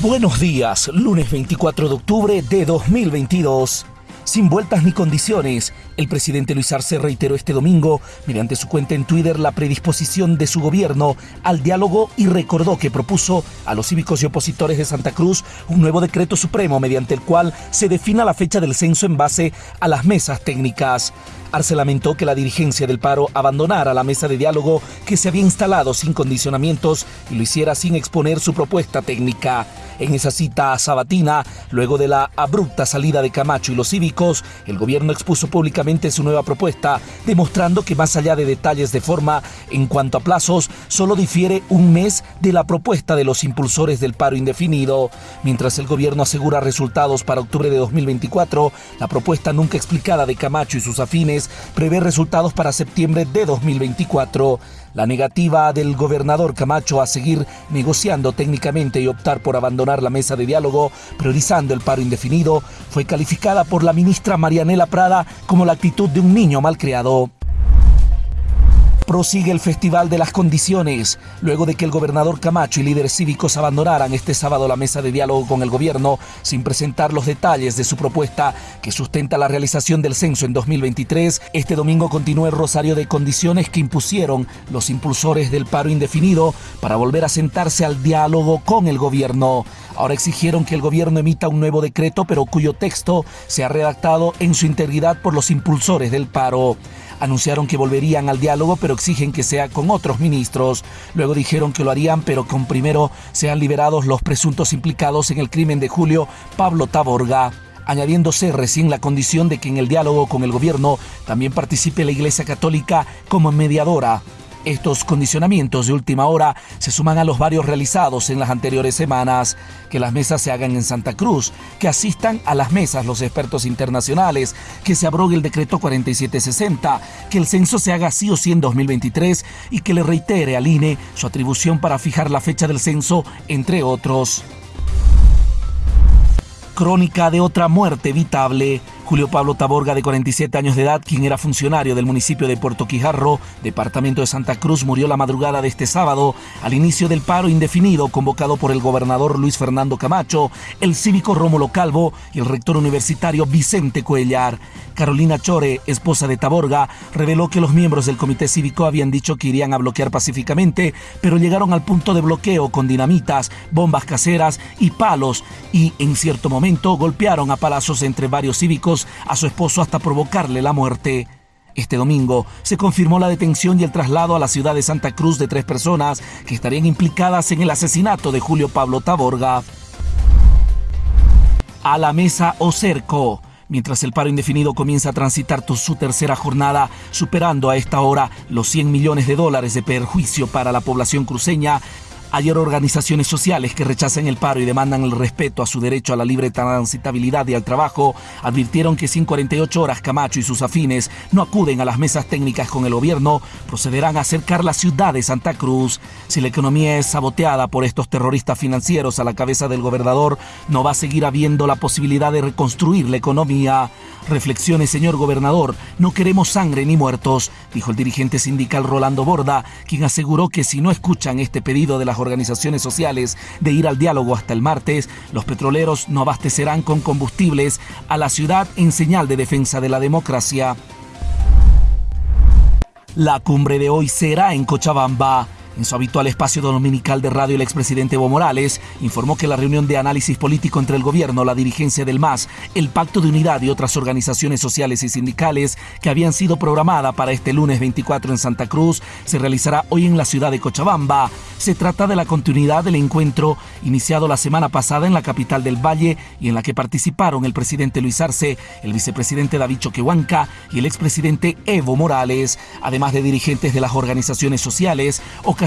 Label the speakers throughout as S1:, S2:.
S1: Buenos días, lunes 24 de octubre de 2022. Sin vueltas ni condiciones, el presidente Luis Arce reiteró este domingo, mediante su cuenta en Twitter, la predisposición de su gobierno al diálogo y recordó que propuso a los cívicos y opositores de Santa Cruz un nuevo decreto supremo mediante el cual se defina la fecha del censo en base a las mesas técnicas. Arce lamentó que la dirigencia del paro abandonara la mesa de diálogo que se había instalado sin condicionamientos y lo hiciera sin exponer su propuesta técnica. En esa cita sabatina, luego de la abrupta salida de Camacho y los cívicos, el gobierno expuso públicamente su nueva propuesta, demostrando que más allá de detalles de forma en cuanto a plazos, solo difiere un mes de la propuesta de los impulsores del paro indefinido. Mientras el gobierno asegura resultados para octubre de 2024, la propuesta nunca explicada de Camacho y sus afines prevé resultados para septiembre de 2024. La negativa del gobernador Camacho a seguir negociando técnicamente y optar por abandonar la mesa de diálogo, priorizando el paro indefinido, fue calificada por la ministra Marianela Prada como la actitud de un niño malcriado prosigue el Festival de las Condiciones, luego de que el gobernador Camacho y líderes cívicos abandonaran este sábado la mesa de diálogo con el gobierno sin presentar los detalles de su propuesta que sustenta la realización del censo en 2023. Este domingo continúa el rosario de condiciones que impusieron los impulsores del paro indefinido para volver a sentarse al diálogo con el gobierno. Ahora exigieron que el gobierno emita un nuevo decreto, pero cuyo texto sea redactado en su integridad por los impulsores del paro. Anunciaron que volverían al diálogo, pero exigen que sea con otros ministros. Luego dijeron que lo harían, pero con primero sean liberados los presuntos implicados en el crimen de Julio Pablo Taborga añadiéndose recién la condición de que en el diálogo con el gobierno también participe la Iglesia Católica como mediadora. Estos condicionamientos de última hora se suman a los varios realizados en las anteriores semanas, que las mesas se hagan en Santa Cruz, que asistan a las mesas los expertos internacionales, que se abrogue el decreto 4760, que el censo se haga sí o sí en 2023 y que le reitere al INE su atribución para fijar la fecha del censo, entre otros. Crónica de otra muerte evitable Julio Pablo Taborga, de 47 años de edad, quien era funcionario del municipio de Puerto Quijarro, departamento de Santa Cruz, murió la madrugada de este sábado al inicio del paro indefinido convocado por el gobernador Luis Fernando Camacho, el cívico Rómulo Calvo y el rector universitario Vicente Cuellar. Carolina Chore, esposa de Taborga, reveló que los miembros del comité cívico habían dicho que irían a bloquear pacíficamente, pero llegaron al punto de bloqueo con dinamitas, bombas caseras y palos y en cierto momento golpearon a palazos entre varios cívicos a su esposo hasta provocarle la muerte. Este domingo se confirmó la detención y el traslado a la ciudad de Santa Cruz de tres personas que estarían implicadas en el asesinato de Julio Pablo Taborga. A la mesa o cerco. Mientras el paro indefinido comienza a transitar su tercera jornada, superando a esta hora los 100 millones de dólares de perjuicio para la población cruceña, Ayer organizaciones sociales que rechazan el paro y demandan el respeto a su derecho a la libre transitabilidad y al trabajo advirtieron que sin 48 horas Camacho y sus afines no acuden a las mesas técnicas con el gobierno, procederán a acercar la ciudad de Santa Cruz. Si la economía es saboteada por estos terroristas financieros a la cabeza del gobernador, no va a seguir habiendo la posibilidad de reconstruir la economía. Reflexiones, señor gobernador, no queremos sangre ni muertos, dijo el dirigente sindical Rolando Borda, quien aseguró que si no escuchan este pedido de las organizaciones sociales de ir al diálogo hasta el martes, los petroleros no abastecerán con combustibles a la ciudad en señal de defensa de la democracia. La cumbre de hoy será en Cochabamba. En su habitual espacio dominical de radio, el expresidente Evo Morales informó que la reunión de análisis político entre el gobierno, la dirigencia del MAS, el Pacto de Unidad y otras organizaciones sociales y sindicales que habían sido programadas para este lunes 24 en Santa Cruz se realizará hoy en la ciudad de Cochabamba. Se trata de la continuidad del encuentro iniciado la semana pasada en la capital del Valle y en la que participaron el presidente Luis Arce, el vicepresidente David Choquehuanca y el expresidente Evo Morales, además de dirigentes de las organizaciones sociales,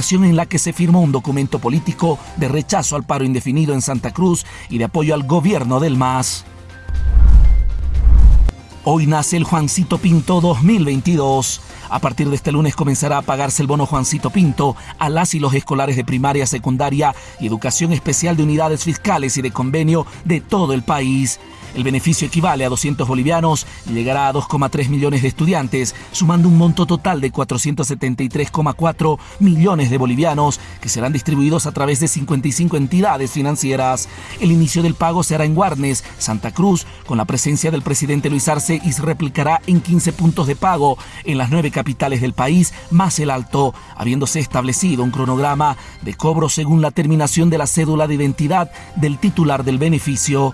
S1: en la que se firmó un documento político de rechazo al paro indefinido en Santa Cruz y de apoyo al gobierno del MAS. Hoy nace el Juancito Pinto 2022. A partir de este lunes comenzará a pagarse el bono Juancito Pinto a las y los escolares de primaria, secundaria y educación especial de unidades fiscales y de convenio de todo el país. El beneficio equivale a 200 bolivianos y llegará a 2,3 millones de estudiantes, sumando un monto total de 473,4 millones de bolivianos que serán distribuidos a través de 55 entidades financieras. El inicio del pago se hará en Guarnes, Santa Cruz, con la presencia del presidente Luis Arce y se replicará en 15 puntos de pago en las nueve capitales del país, más el alto, habiéndose establecido un cronograma de cobro según la terminación de la cédula de identidad del titular del beneficio.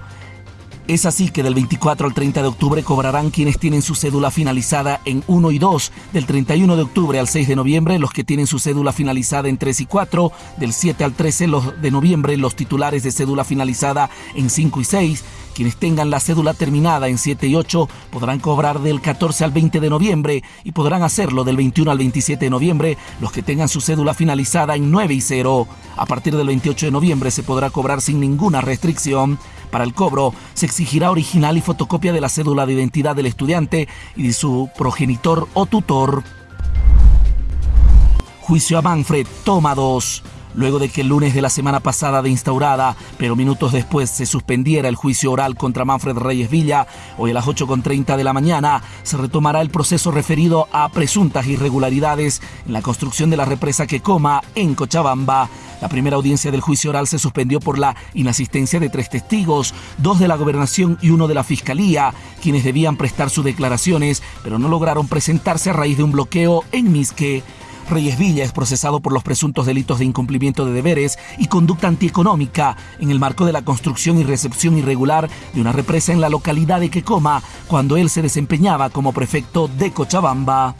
S1: Es así que del 24 al 30 de octubre cobrarán quienes tienen su cédula finalizada en 1 y 2, del 31 de octubre al 6 de noviembre los que tienen su cédula finalizada en 3 y 4, del 7 al 13 de noviembre los titulares de cédula finalizada en 5 y 6, quienes tengan la cédula terminada en 7 y 8 podrán cobrar del 14 al 20 de noviembre y podrán hacerlo del 21 al 27 de noviembre los que tengan su cédula finalizada en 9 y 0. A partir del 28 de noviembre se podrá cobrar sin ninguna restricción. Para el cobro se exigirá original y fotocopia de la cédula de identidad del estudiante y de su progenitor o tutor. Juicio a Manfred, toma 2 luego de que el lunes de la semana pasada de instaurada, pero minutos después se suspendiera el juicio oral contra Manfred Reyes Villa, hoy a las 8.30 de la mañana se retomará el proceso referido a presuntas irregularidades en la construcción de la represa Quecoma en Cochabamba. La primera audiencia del juicio oral se suspendió por la inasistencia de tres testigos, dos de la gobernación y uno de la fiscalía, quienes debían prestar sus declaraciones, pero no lograron presentarse a raíz de un bloqueo en Misque. Reyes Villa es procesado por los presuntos delitos de incumplimiento de deberes y conducta antieconómica en el marco de la construcción y recepción irregular de una represa en la localidad de Quecoma, cuando él se desempeñaba como prefecto de Cochabamba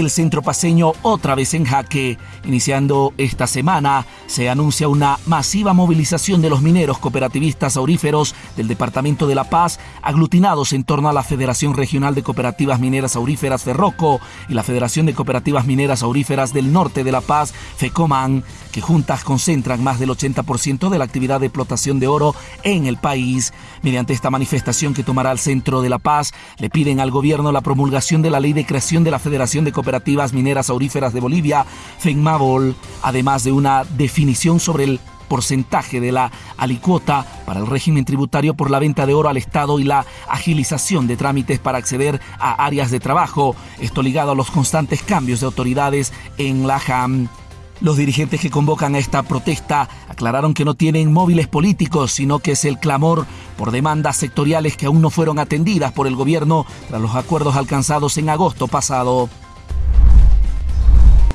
S1: el centro paseño otra vez en jaque. Iniciando esta semana, se anuncia una masiva movilización de los mineros cooperativistas auríferos del Departamento de La Paz, aglutinados en torno a la Federación Regional de Cooperativas Mineras Auríferas Ferroco y la Federación de Cooperativas Mineras Auríferas del Norte de La Paz, FECOMAN, que juntas concentran más del 80% de la actividad de explotación de oro en el país. Mediante esta manifestación que tomará el centro de La Paz, le piden al gobierno la promulgación de la ley de creación de la Federación de Cooperativas Cooperativas Mineras Auríferas de Bolivia, FENMABOL, además de una definición sobre el porcentaje de la alicuota para el régimen tributario por la venta de oro al Estado y la agilización de trámites para acceder a áreas de trabajo, esto ligado a los constantes cambios de autoridades en la JAM. Los dirigentes que convocan a esta protesta aclararon que no tienen móviles políticos, sino que es el clamor por demandas sectoriales que aún no fueron atendidas por el gobierno tras los acuerdos alcanzados en agosto pasado.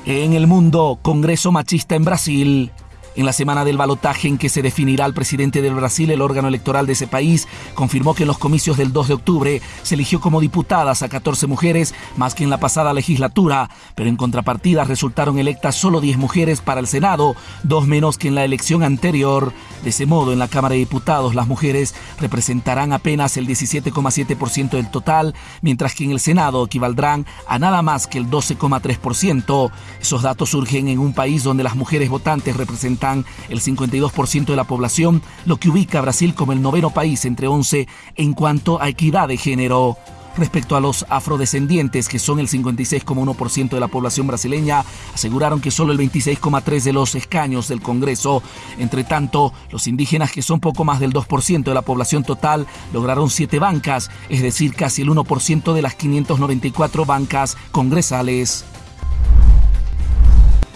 S1: En el mundo, Congreso Machista en Brasil. En la semana del balotaje en que se definirá el presidente del Brasil, el órgano electoral de ese país confirmó que en los comicios del 2 de octubre se eligió como diputadas a 14 mujeres, más que en la pasada legislatura, pero en contrapartida resultaron electas solo 10 mujeres para el Senado, dos menos que en la elección anterior. De ese modo, en la Cámara de Diputados las mujeres representarán apenas el 17,7% del total, mientras que en el Senado equivaldrán a nada más que el 12,3%. Esos datos surgen en un país donde las mujeres votantes representan el 52% de la población, lo que ubica a Brasil como el noveno país entre 11 en cuanto a equidad de género. Respecto a los afrodescendientes, que son el 56,1% de la población brasileña, aseguraron que solo el 26,3% de los escaños del Congreso. Entre tanto, los indígenas, que son poco más del 2% de la población total, lograron 7 bancas, es decir, casi el 1% de las 594 bancas congresales.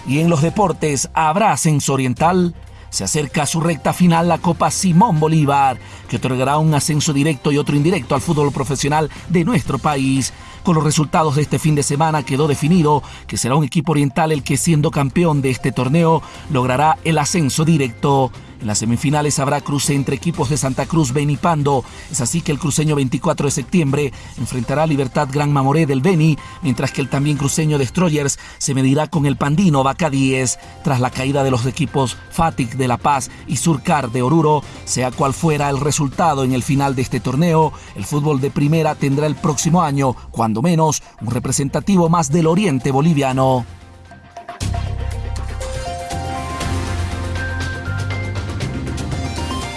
S1: Y en los deportes, ¿habrá ascenso oriental? Se acerca a su recta final la Copa Simón Bolívar, que otorgará un ascenso directo y otro indirecto al fútbol profesional de nuestro país. Con los resultados de este fin de semana quedó definido que será un equipo oriental el que siendo campeón de este torneo logrará el ascenso directo. En las semifinales habrá cruce entre equipos de Santa Cruz, Beni Pando. Es así que el cruceño 24 de septiembre enfrentará a Libertad Gran Mamoré del Beni, mientras que el también cruceño Destroyers se medirá con el pandino Vaca 10. Tras la caída de los equipos Fatic de La Paz y Surcar de Oruro, sea cual fuera el resultado en el final de este torneo, el fútbol de primera tendrá el próximo año, menos, un representativo más del oriente boliviano.